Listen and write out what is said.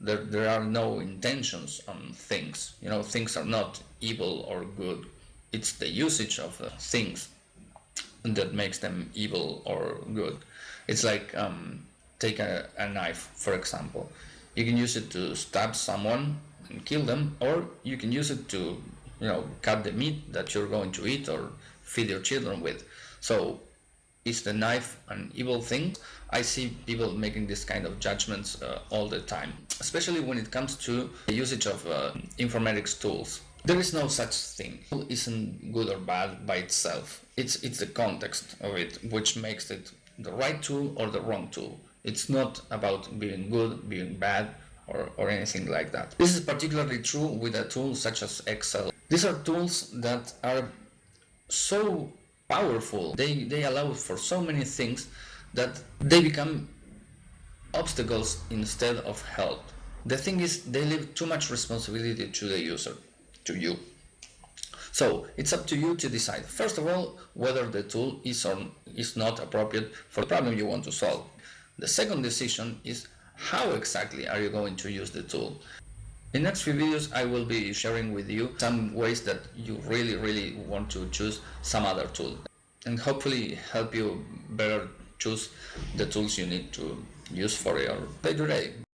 There, there are no intentions on things. You know, things are not evil or good. It's the usage of uh, things that makes them evil or good. It's like um, take a, a knife, for example. You can use it to stab someone and kill them, or you can use it to, you know, cut the meat that you're going to eat or feed your children with. So is the knife an evil thing? I see people making this kind of judgments uh, all the time, especially when it comes to the usage of uh, informatics tools. There is no such thing. It isn't good or bad by itself. It's, it's the context of it which makes it the right tool or the wrong tool. It's not about being good, being bad, or, or anything like that. This is particularly true with a tool such as Excel. These are tools that are so powerful, they, they allow for so many things that they become obstacles instead of help. The thing is, they leave too much responsibility to the user, to you. So it's up to you to decide, first of all, whether the tool is or is not appropriate for the problem you want to solve. The second decision is how exactly are you going to use the tool. In next few videos I will be sharing with you some ways that you really really want to choose some other tool and hopefully help you better choose the tools you need to use for your day-to-day.